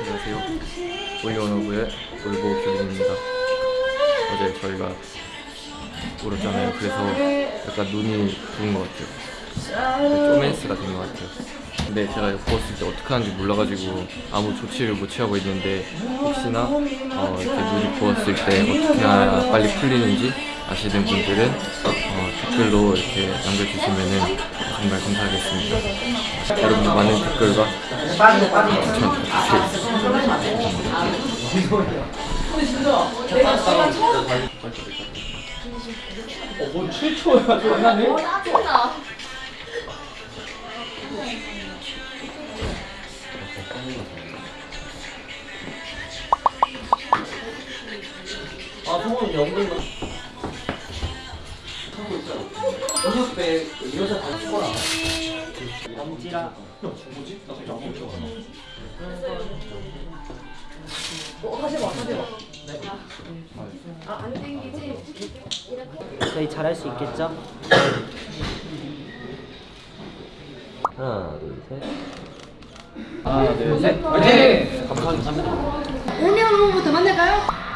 안녕하세요. 올리원오브의 올보 규빈입니다. 어제 저희가 울었잖아요. 그래서 약간 눈이 부은 것 같아요. 네, 쪼맨스가 된 것 같아요. 근데 제가 이거 부었을 때 어떻게 하는지 몰라가지고 아무 조치를 못 취하고 있는데 혹시나 어, 이렇게 눈이 부었을 때 어떻게 해야 빨리 풀리는지 아시는 분들은 어, 댓글로 이렇게 남겨주시면 정말 감사하겠습니다. 여러분들 많은 댓글과 추천 부탁드리겠습니다. 어뭐 7초야 존나네 짜증나. 아 성원 영등만 1600 이래서 다 죽어라 엄지랑 뭐지? 나 진짜 안 먹어 어, 하지 마, 하지 마. 네. 아, 안 땡기지? 네, 이렇게. 저희 잘할 수 있겠죠? 하나, 둘, 셋. 하나, 둘, 셋. 네. 화이팅! 감사합니다. 오늘 한번더 만날까요?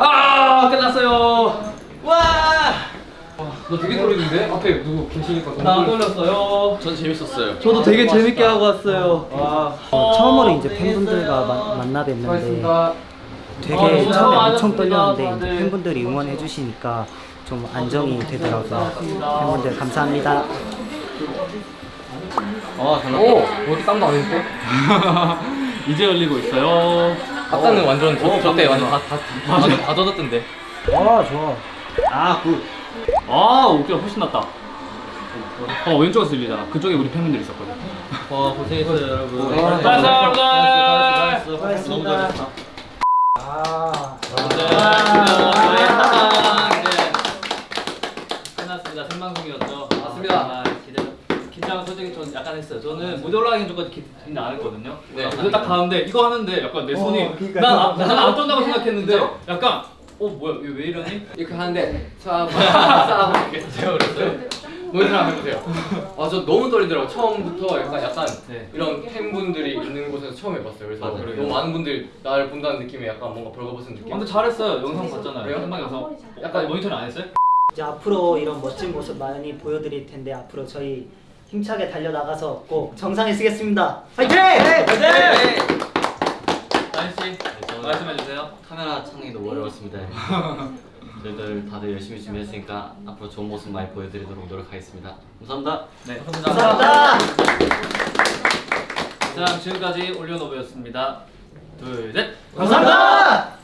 아 끝났어요 와! 너 되게 떨리는데? 앞에 누구 계시니까 나 떨렸어요 전 재밌었어요 저도 되게 재밌게 하고 왔어요. 와 어, 처음으로 이제 팬분들과 만, 만나 뵀는데 되게 아, 처음에. 엄청 떨렸는데 이제 다들. 팬분들이 응원해 주시니까 좀 안정이 되더라고요. 팬분들 감사합니다. 아 잘났다 오! 어디 땀도 안 했대? 이제 열리고 있어요 아까는 완전 저, 저때 완전 다, 다, 다, 다, 다 젖었던데. 와 좋아. 아 good. 아, 웃겨 훨씬 낫다. 어, 왼쪽에서 들리잖아. 그쪽에 우리 팬분들 있었거든. 와, 고생했어요, 여러분. 수고하셨어요, 여러분. 수고하셨습니다. 아. 끝났습니다. 생방송이었죠. 맞습니다. 아, 기대- 긴장 솔직히 좀 약간 했어요. 저는 무대 올라가기 전까지 긴장 안 했거든요. 네. 근데 딱 가는데 이거 하는데 약간 내 손이 어, 그러니까요. 난안 떤다고 생각했는데 약간 어 뭐야 왜, 왜 이러니? 이렇게 하는데, 자, 자, 이렇게 제가 그랬어요. 모니터 한번 해보세요. 아, 저 너무 떨리더라고요. 처음부터 약간, 약간 네. 이런 팬분들이 있는 곳에서 처음 해봤어요. 그래서 맞아요. 너무 많은 분들이 나를 본다는 느낌에 약간 뭔가 벌거벗은 느낌. 근데 잘했어요. 영상 봤잖아요. 그래요? 생방 영상. 약간 모니터링 안 했어요? 이제 앞으로 이런 멋진 모습 많이 보여드릴 텐데 앞으로 저희 힘차게 달려 나가서 꼭 정상에 쓰겠습니다. 화이팅! 다인 씨 말씀해 주세요. 카메라 찾는 게 너무 어려웠습니다. 저희들 다들 열심히 준비했으니까 앞으로 좋은 모습 많이 보여드리도록 노력하겠습니다. 감사합니다. 네, 감사합니다. 자, 지금까지 올리오노브였습니다. 둘, 셋. 감사합니다.